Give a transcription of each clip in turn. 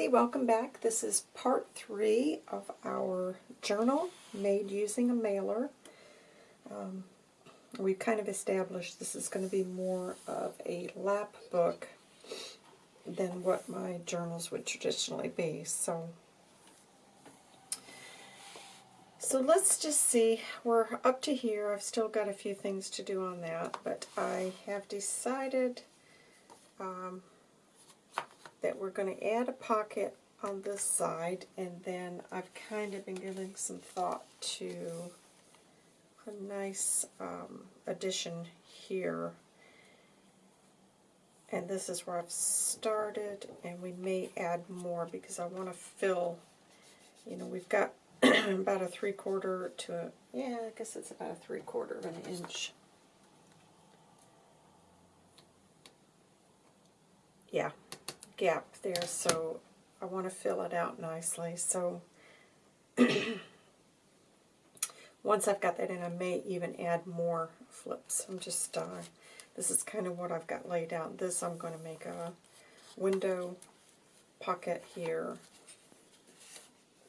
everybody, welcome back. This is part three of our journal made using a mailer. Um, we kind of established this is going to be more of a lap book than what my journals would traditionally be. So, so let's just see. We're up to here. I've still got a few things to do on that, but I have decided um, that we're going to add a pocket on this side, and then I've kind of been giving some thought to a nice um, addition here. And this is where I've started, and we may add more because I want to fill, you know, we've got about a three-quarter to a, yeah, I guess it's about a three-quarter of an inch. Yeah, gap there, so I want to fill it out nicely. So once I've got that in, I may even add more flips. I'm just, uh, this is kind of what I've got laid out. This I'm going to make a window pocket here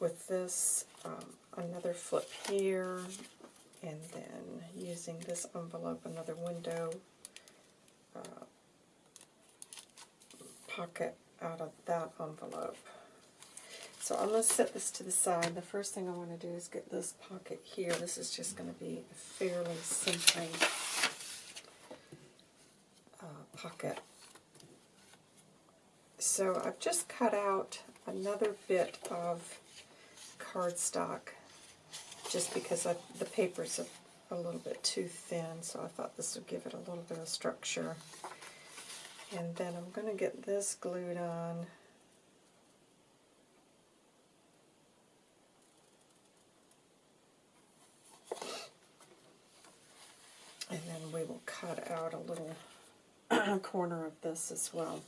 with this, um, another flip here, and then using this envelope, another window uh, pocket out of that envelope. So I'm going to set this to the side. The first thing I want to do is get this pocket here. This is just going to be a fairly simple uh, pocket. So I've just cut out another bit of cardstock just because I, the paper's a, a little bit too thin, so I thought this would give it a little bit of structure. And then I'm going to get this glued on. And then we will cut out a little corner of this as well.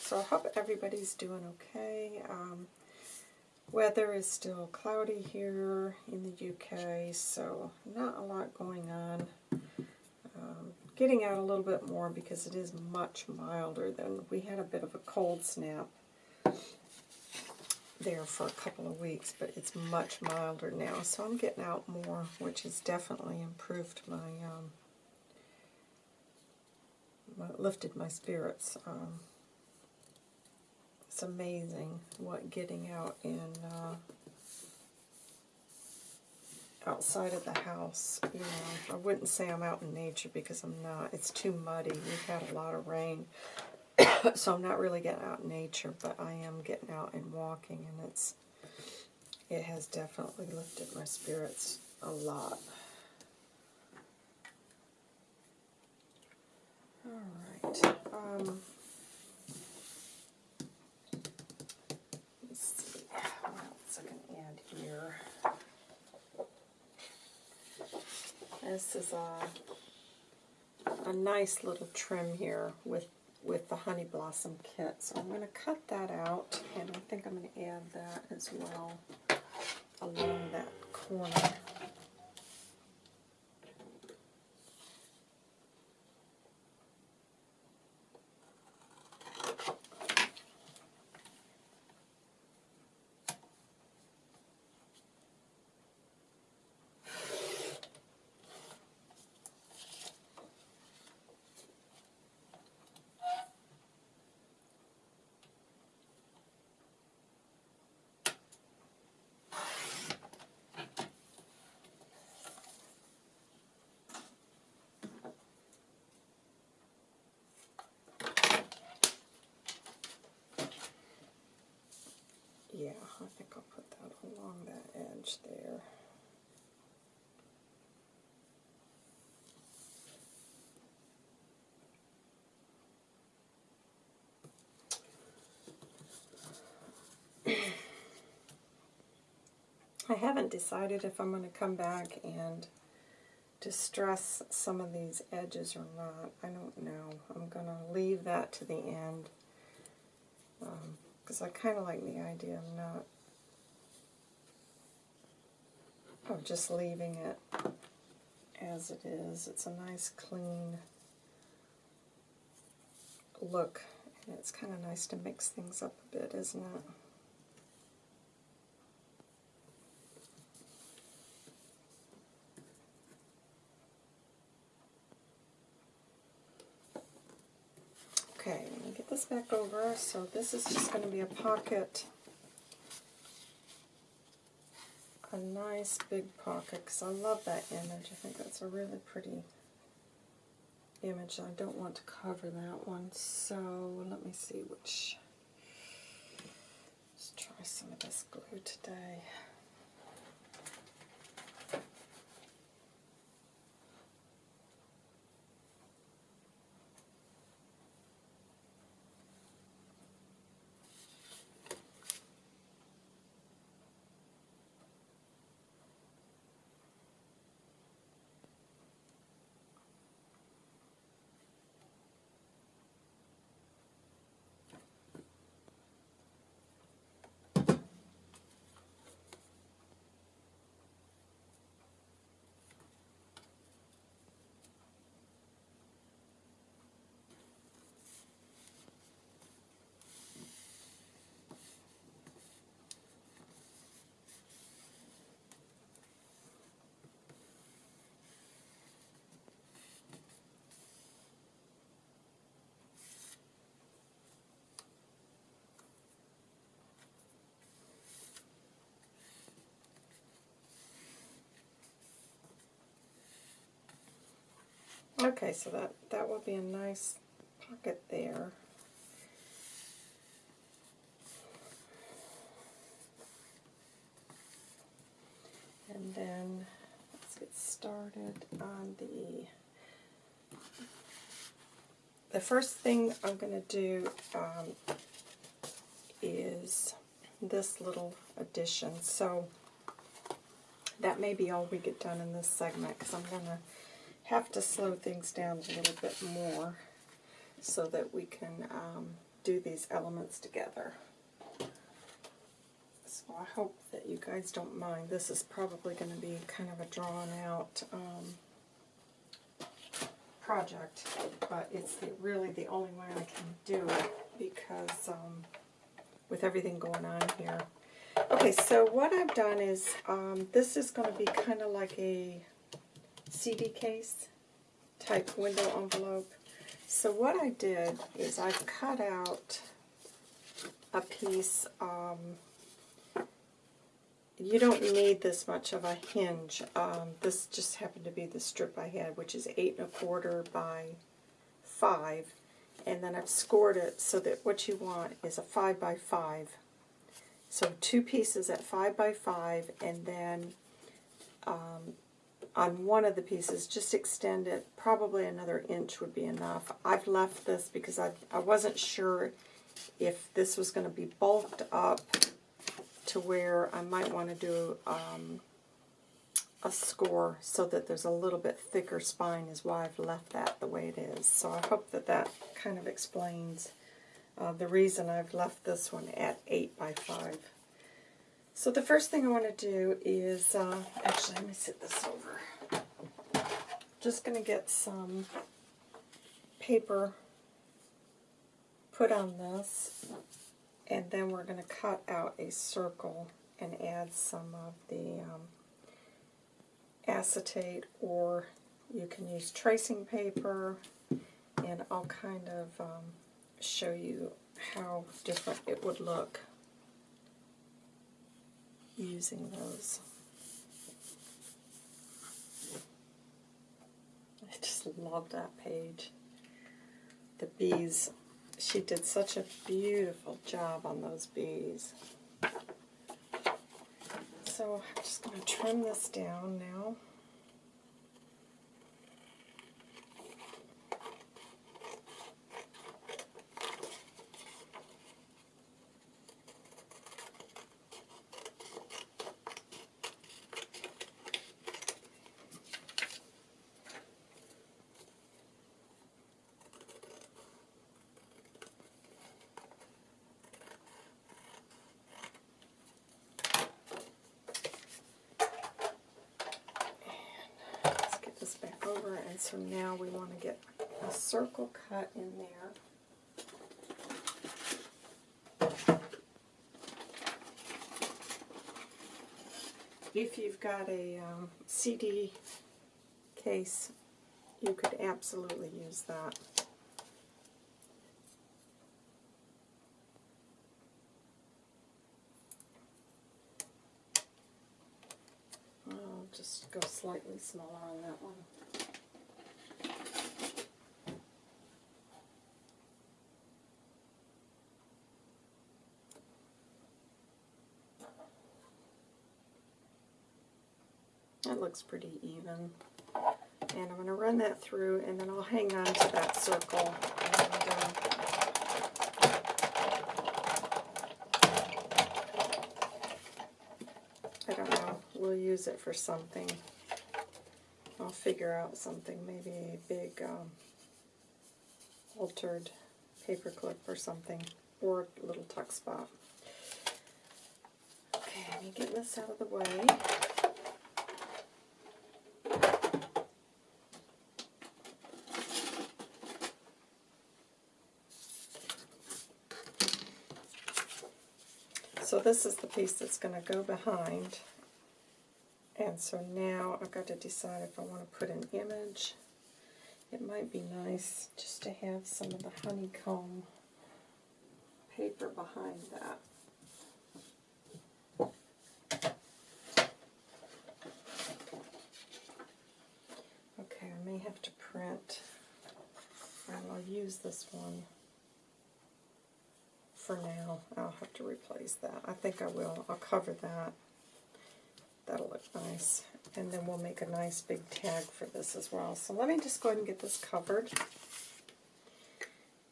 So I hope everybody's doing okay. Um, Weather is still cloudy here in the UK, so not a lot going on. Um, getting out a little bit more because it is much milder than we had a bit of a cold snap there for a couple of weeks, but it's much milder now. So I'm getting out more, which has definitely improved my, um, lifted my spirits. Um, it's amazing what getting out in uh, outside of the house, you know, I wouldn't say I'm out in nature because I'm not. It's too muddy. We've had a lot of rain, so I'm not really getting out in nature, but I am getting out and walking, and it's it has definitely lifted my spirits a lot. All right. Um, here. This is a, a nice little trim here with, with the Honey Blossom kit. So I'm going to cut that out, and I think I'm going to add that as well along that corner. Yeah, I think I'll put that along that edge there. I haven't decided if I'm going to come back and distress some of these edges or not. I don't know. I'm going to leave that to the end. Um, because I kind of like the idea of not, of just leaving it as it is. It's a nice clean look. And it's kind of nice to mix things up a bit, isn't it? Okay, let me get this back over. So this is just going to be a pocket. A nice big pocket, because I love that image. I think that's a really pretty image. I don't want to cover that one, so let me see which. Let's try some of this glue today. Okay, so that, that will be a nice pocket there. And then let's get started on the the first thing I'm going to do um, is this little addition. So that may be all we get done in this segment because I'm going to have to slow things down a little bit more so that we can um, do these elements together. So I hope that you guys don't mind. This is probably going to be kind of a drawn out um, project, but it's the, really the only way I can do it because um, with everything going on here. Okay, so what I've done is, um, this is going to be kind of like a CD case type window envelope. So what I did is I cut out a piece, um, you don't need this much of a hinge. Um, this just happened to be the strip I had, which is eight and a quarter by five. And then I've scored it so that what you want is a five by five. So two pieces at five by five, and then um, on one of the pieces, just extend it, probably another inch would be enough. I've left this because I, I wasn't sure if this was going to be bulked up to where I might want to do um, a score so that there's a little bit thicker spine is why I've left that the way it is. So I hope that that kind of explains uh, the reason I've left this one at 8 by 5. So the first thing I want to do is, uh, actually let me sit this over. Just going to get some paper put on this and then we're going to cut out a circle and add some of the um, acetate or you can use tracing paper and I'll kind of um, show you how different it would look using those. I just love that page. The bees, she did such a beautiful job on those bees. So I'm just going to trim this down now. over, and so now we want to get a circle cut in there. If you've got a um, CD case, you could absolutely use that. I'll just go slightly smaller on that one. Looks pretty even. And I'm going to run that through and then I'll hang on to that circle. And, uh, I don't know, we'll use it for something. I'll figure out something, maybe a big um, altered paper clip or something, or a little tuck spot. Okay, let me get this out of the way. So this is the piece that's going to go behind. And so now I've got to decide if I want to put an image. It might be nice just to have some of the honeycomb paper behind that. Okay, I may have to print, I'll use this one for now. I'll have to replace that. I think I will. I'll cover that. That'll look nice. And then we'll make a nice big tag for this as well. So let me just go ahead and get this covered.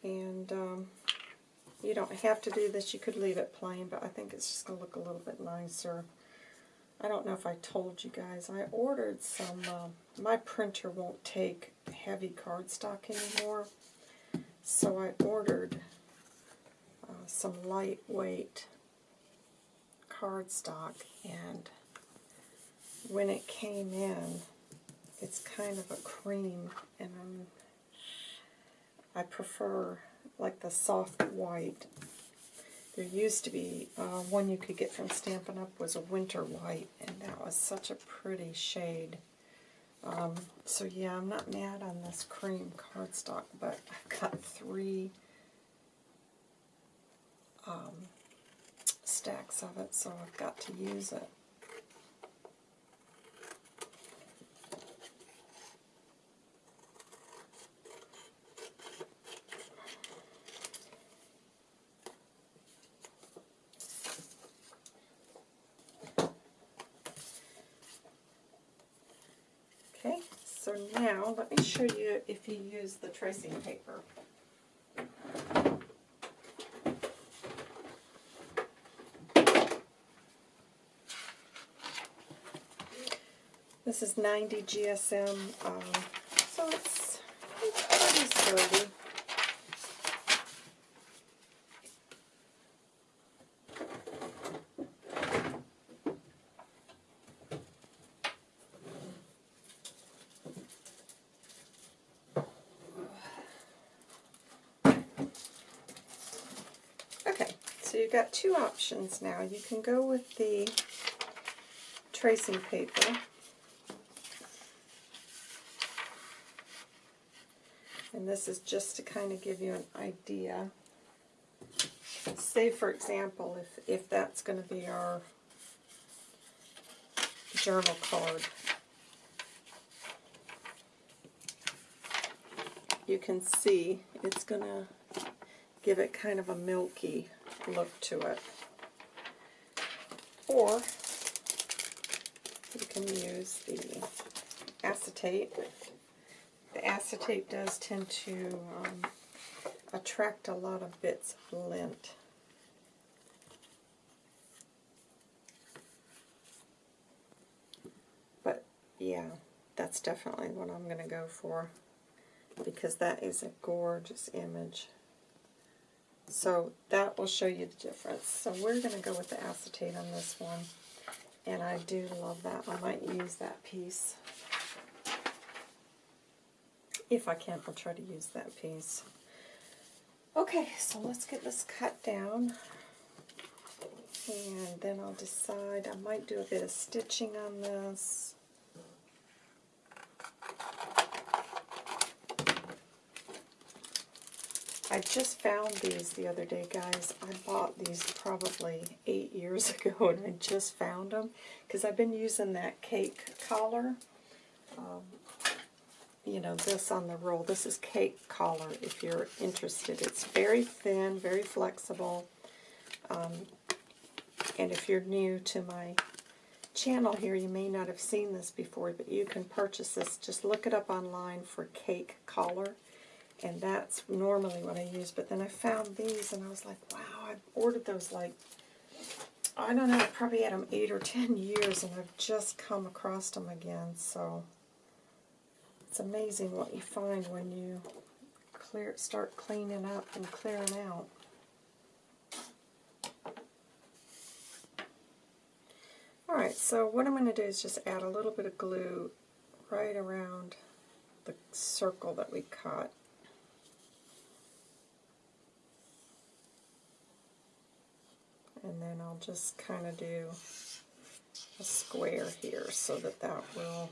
And um, you don't have to do this. You could leave it plain, but I think it's just going to look a little bit nicer. I don't know if I told you guys. I ordered some, uh, my printer won't take heavy cardstock anymore. So I ordered some lightweight cardstock and when it came in it's kind of a cream and I'm, I prefer like the soft white. There used to be uh, one you could get from Stampin' Up! was a winter white and that was such a pretty shade. Um, so yeah, I'm not mad on this cream cardstock, but I've got three um, stacks of it, so I've got to use it. Okay, so now let me show you if you use the tracing paper. This is 90 GSM, um, so it's, it's pretty sturdy. Okay, so you've got two options now. You can go with the tracing paper. And this is just to kind of give you an idea. Say, for example, if, if that's going to be our journal card. You can see it's going to give it kind of a milky look to it. Or you can use the acetate. The acetate does tend to um, attract a lot of bits of lint. But yeah, that's definitely what I'm going to go for because that is a gorgeous image. So that will show you the difference. So we're going to go with the acetate on this one. And I do love that. I might use that piece. If I can, I'll try to use that piece. Okay, so let's get this cut down. And then I'll decide, I might do a bit of stitching on this. I just found these the other day, guys. I bought these probably eight years ago, and I just found them because I've been using that cake collar. Um, you know, this on the roll. This is cake collar if you're interested. It's very thin, very flexible. Um, and if you're new to my channel here, you may not have seen this before, but you can purchase this. Just look it up online for cake collar and that's normally what I use. But then I found these, and I was like, wow, I've ordered those like, I don't know, I probably had them eight or ten years, and I've just come across them again. So it's amazing what you find when you clear, start cleaning up and clearing out. Alright, so what I'm going to do is just add a little bit of glue right around the circle that we cut. and then I'll just kind of do a square here so that that will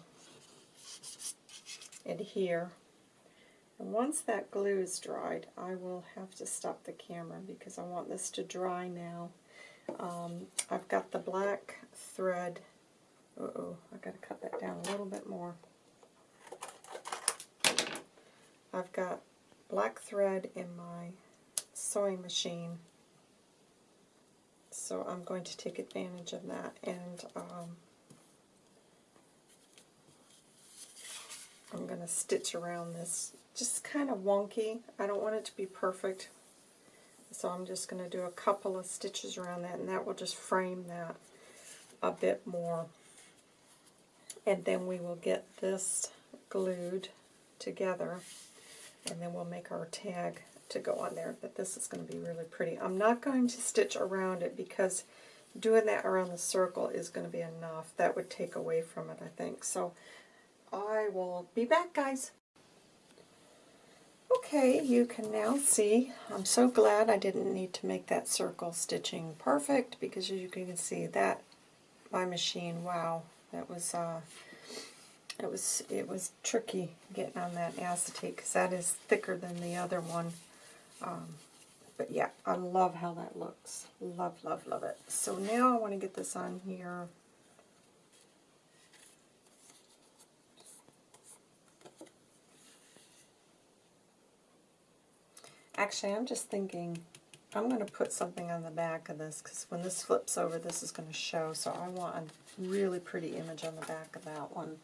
adhere. And once that glue is dried, I will have to stop the camera because I want this to dry now. Um, I've got the black thread. Uh oh I've got to cut that down a little bit more. I've got black thread in my sewing machine so I'm going to take advantage of that and um, I'm going to stitch around this just kind of wonky. I don't want it to be perfect so I'm just going to do a couple of stitches around that and that will just frame that a bit more and then we will get this glued together and then we'll make our tag to go on there, but this is going to be really pretty. I'm not going to stitch around it because doing that around the circle is going to be enough. That would take away from it, I think. So I will be back, guys. Okay, you can now see, I'm so glad I didn't need to make that circle stitching perfect because as you can see that, my machine, wow, that was, uh, it was, it was tricky getting on that acetate because that is thicker than the other one. Um, but yeah, I love how that looks. Love, love, love it. So now I want to get this on here. Actually, I'm just thinking I'm going to put something on the back of this because when this flips over, this is going to show. So I want a really pretty image on the back of that one.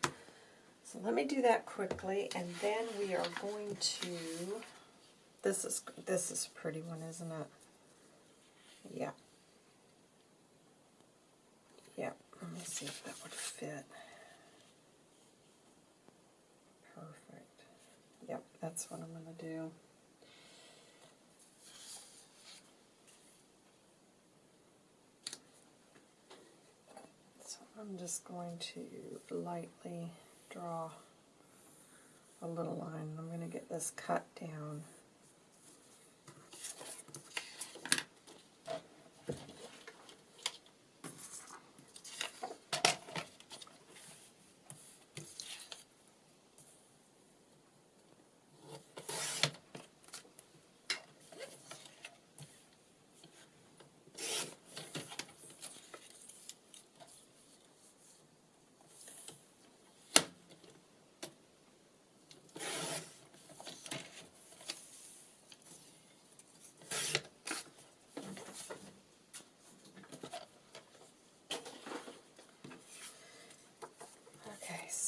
So let me do that quickly, and then we are going to this is this is a pretty one, isn't it? Yeah. Yeah. Let me see if that would fit. Perfect. Yep, that's what I'm going to do. So I'm just going to lightly draw a little line. I'm going to get this cut down.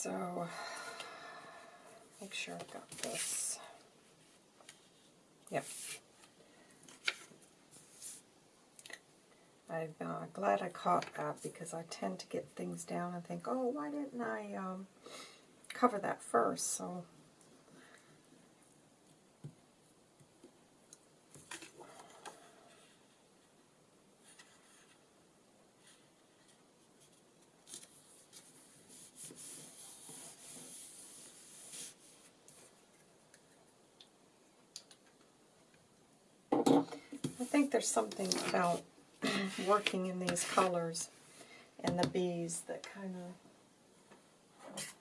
So, make sure I've got this. Yep. I'm uh, glad I caught that because I tend to get things down and think, oh, why didn't I um, cover that first? So there's something about working in these colors and the bees that kind of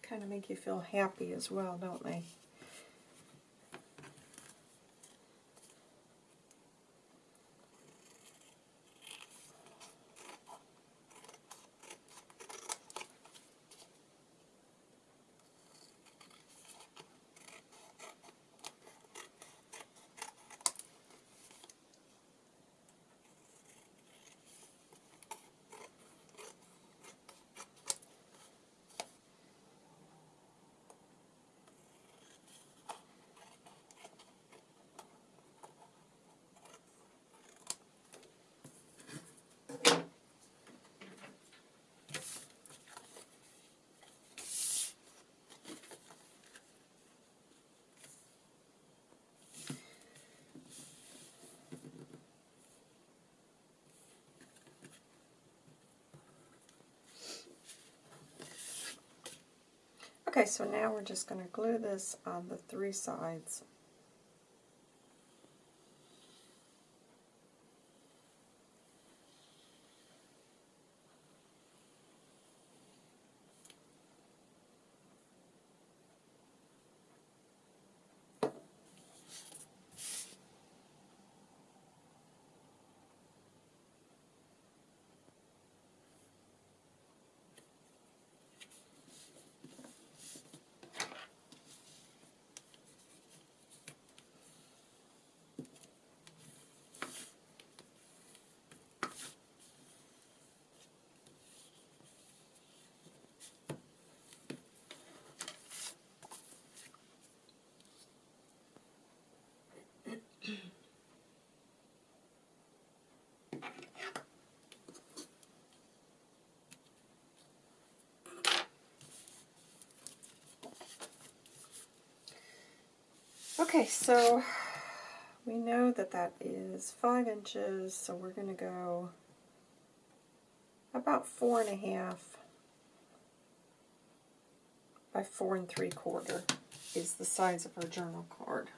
kind of make you feel happy as well, don't they? Okay, so now we're just going to glue this on the three sides. Okay, so we know that that is five inches, so we're going to go about four and a half by four and three quarter is the size of our journal card.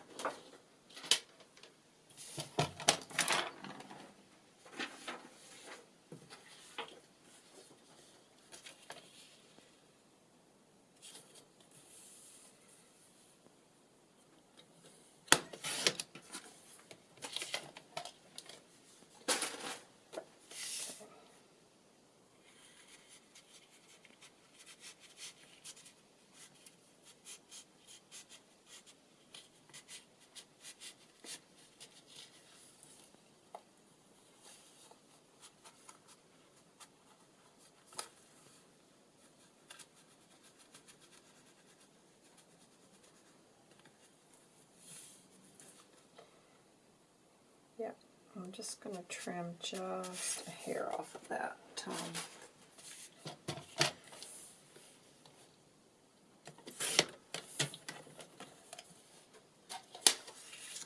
Yep, I'm just going to trim just a hair off of that. Um,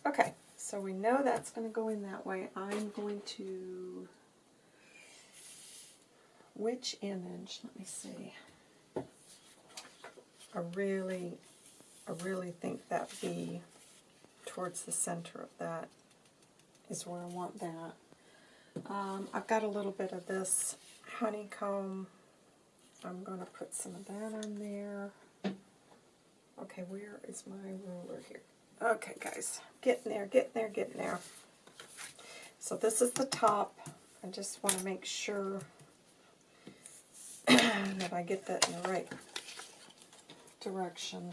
okay, so we know that's going to go in that way. I'm going to, which image, let me see. I really, I really think that be towards the center of that is where I want that. Um, I've got a little bit of this honeycomb. I'm going to put some of that on there. Okay, where is my ruler here? Okay, guys, getting there, getting there, getting there. So this is the top. I just want to make sure that I get that in the right direction.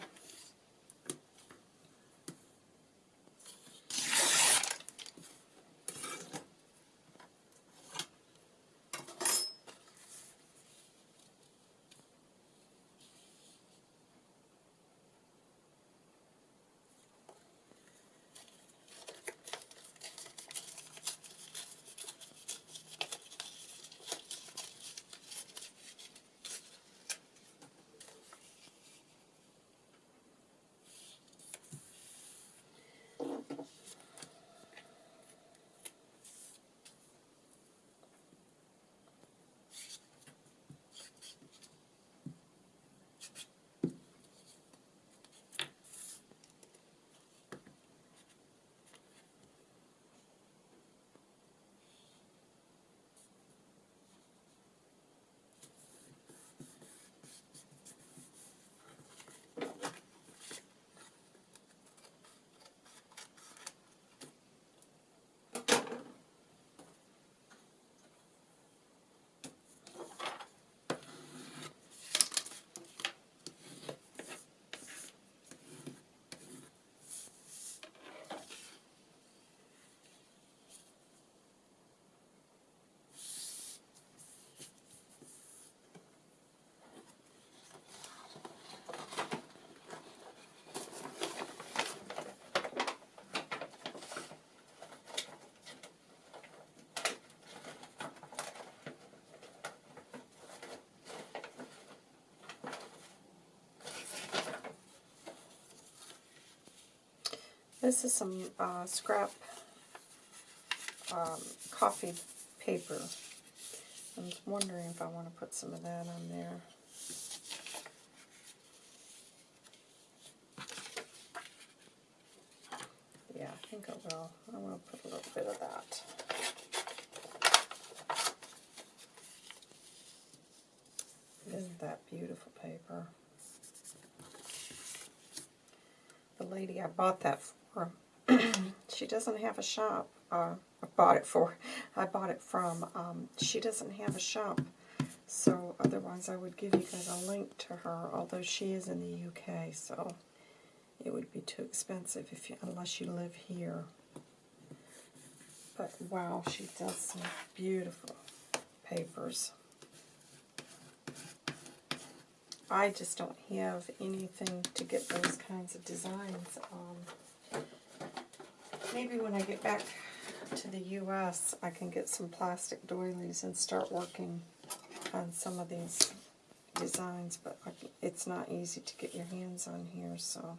This is some uh, scrap um, coffee paper. I was wondering if I want to put some of that on there. Yeah, I think I will. I want to put a little bit of that. Isn't that beautiful paper? The lady I bought that doesn't have a shop. Uh, I bought it for. I bought it from. Um, she doesn't have a shop, so otherwise I would give you guys a link to her. Although she is in the UK, so it would be too expensive if you, unless you live here. But wow, she does some beautiful papers. I just don't have anything to get those kinds of designs. Um, maybe when I get back to the U.S., I can get some plastic doilies and start working on some of these designs, but it's not easy to get your hands on here, so...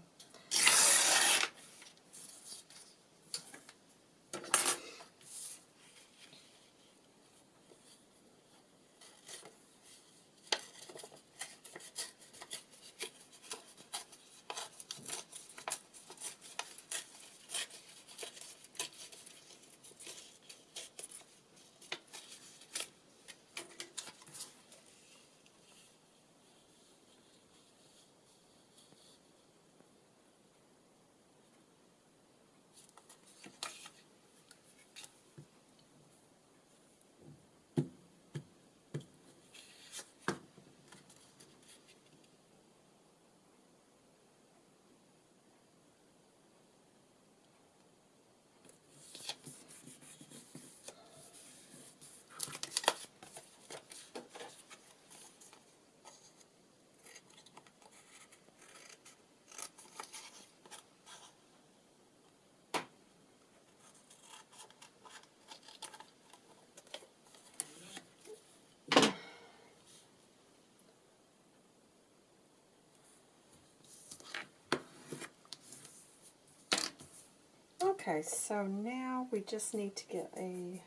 Okay, so now we just need to get a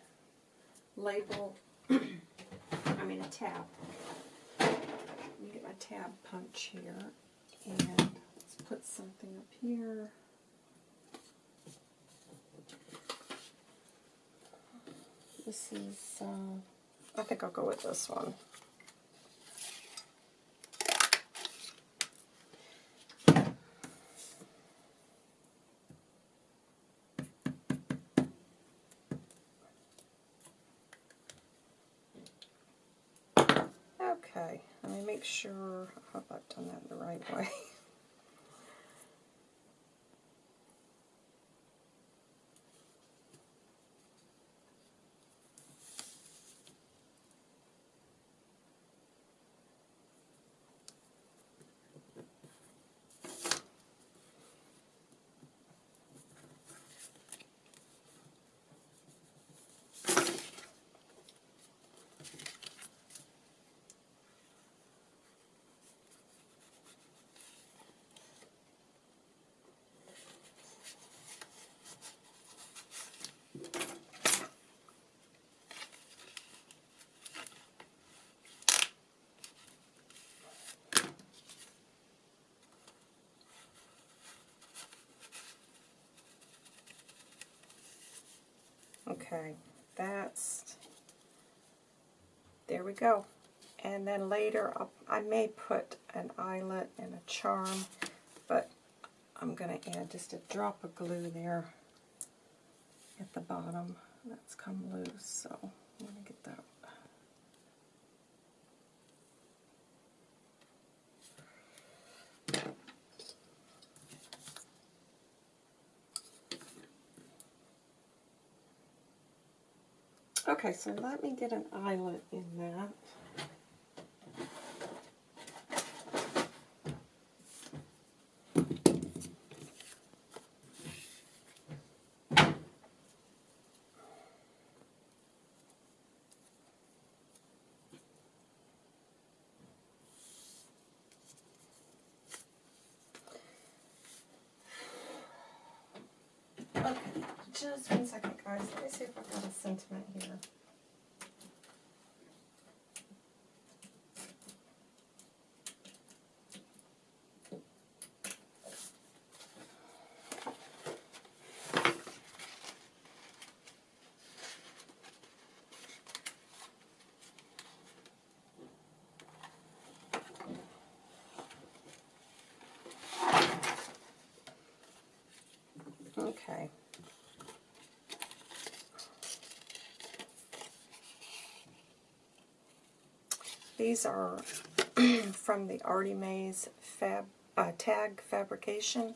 label, I mean a tab. Let me get my tab punch here, and let's put something up here. This is, uh, I think I'll go with this one. Okay, let me make sure, I hope I've done that the right way. Okay, that's, there we go. And then later, I'll, I may put an eyelet and a charm, but I'm going to add just a drop of glue there at the bottom. That's come loose, so I'm going to get that Okay, so let me get an eyelet in that. Okay, just one second guys. Let me see if I've got a sentiment here. Okay. These are from the Artie Mays fab, uh, tag fabrication.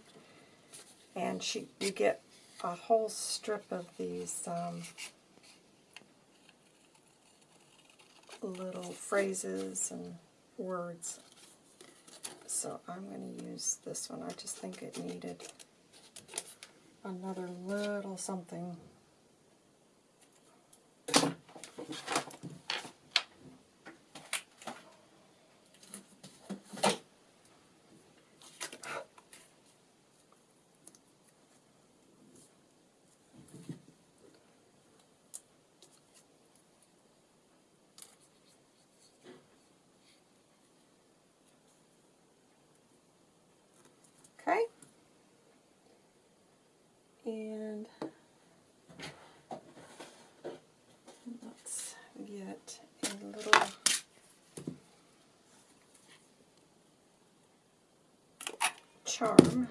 And she, you get a whole strip of these um, little phrases and words. So I'm going to use this one. I just think it needed another little something. Okay. And let's get a little charm.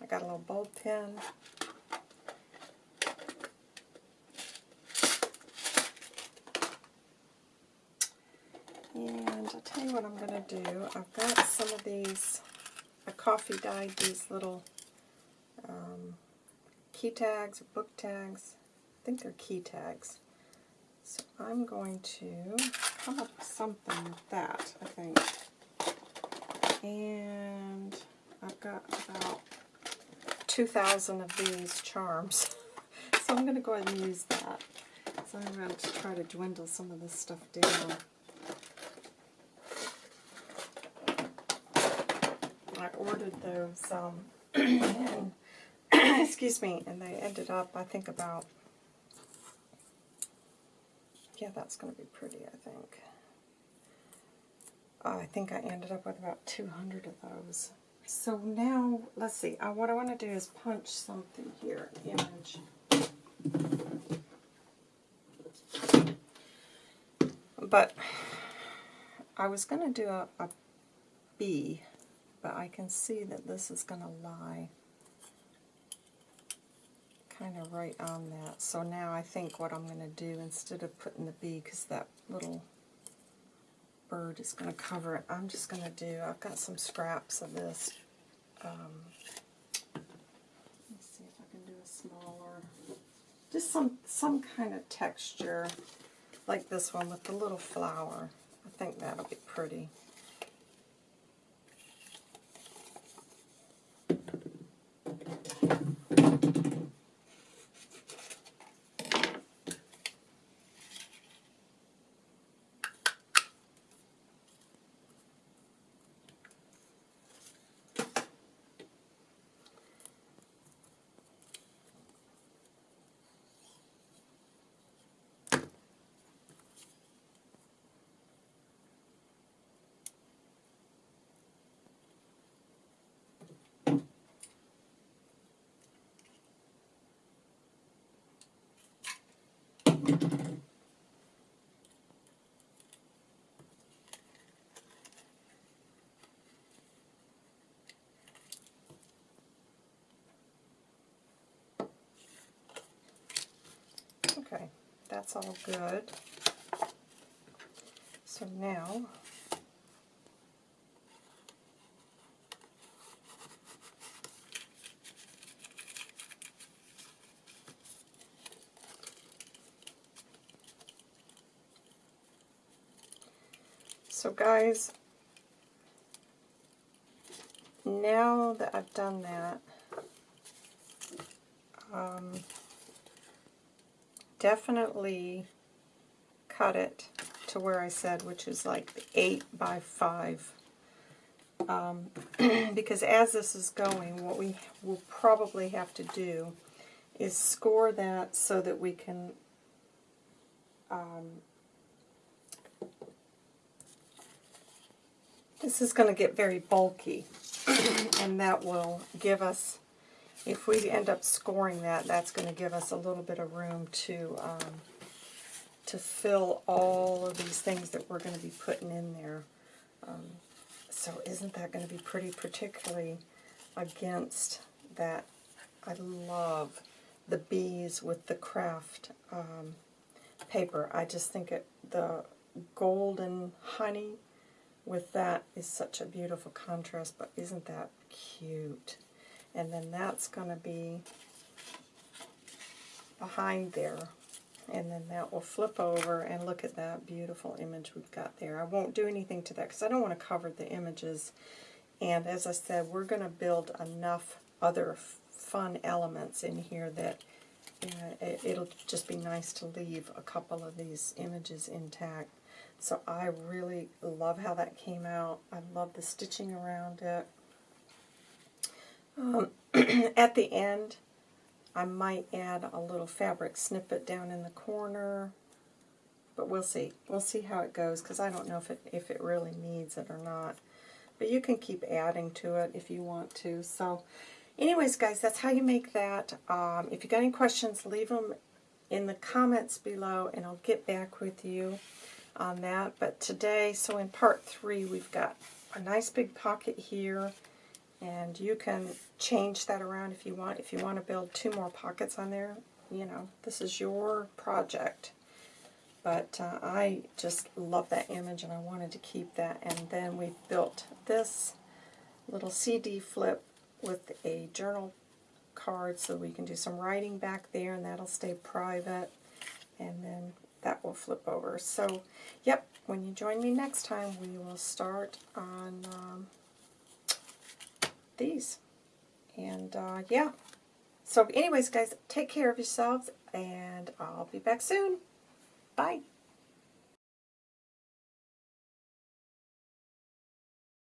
I got a little bulb pen. And I'll tell you what I'm going to do. I've got some of these, I coffee dyed these little um, key tags or book tags. I think they're key tags. So I'm going to come up with something with that, I think. And I've got about 2,000 of these charms. so I'm going to go ahead and use that. So I'm going to try to dwindle some of this stuff down. I ordered those, um, excuse me, and they ended up, I think, about, yeah, that's going to be pretty, I think. I think I ended up with about 200 of those. So now, let's see, uh, what I want to do is punch something here, image. But I was going to do a, bee, but I can see that this is going to lie kind of right on that. So now I think what I'm going to do, instead of putting the bee, because that little bird is going to cover it. I'm just going to do, I've got some scraps of this. Um, let me see if I can do a smaller, just some, some kind of texture, like this one with the little flower. I think that'll be pretty. Okay, that's all good. So now, So guys, now that I've done that, um, definitely cut it to where I said, which is like 8 by 5. Um, because as this is going, what we will probably have to do is score that so that we can um, this is going to get very bulky and that will give us if we end up scoring that that's going to give us a little bit of room to um, to fill all of these things that we're going to be putting in there um, so isn't that going to be pretty particularly against that I love the bees with the craft um, paper. I just think it the golden honey with that is such a beautiful contrast, but isn't that cute? And then that's going to be behind there. And then that will flip over and look at that beautiful image we've got there. I won't do anything to that because I don't want to cover the images. And as I said, we're going to build enough other fun elements in here that uh, it, it'll just be nice to leave a couple of these images intact. So I really love how that came out. I love the stitching around it. Um, at the end, I might add a little fabric snippet down in the corner, but we'll see. We'll see how it goes because I don't know if it if it really needs it or not. But you can keep adding to it if you want to. So anyways, guys, that's how you make that. Um, if you got any questions, leave them in the comments below, and I'll get back with you on that. But today, so in part three, we've got a nice big pocket here, and you can change that around if you want. If you want to build two more pockets on there, you know, this is your project. But uh, I just love that image, and I wanted to keep that. And then we built this little CD flip with a journal card so we can do some writing back there, and that'll stay private. And then that will flip over. So, yep, when you join me next time, we will start on um, these. And, uh, yeah. So, anyways, guys, take care of yourselves, and I'll be back soon. Bye.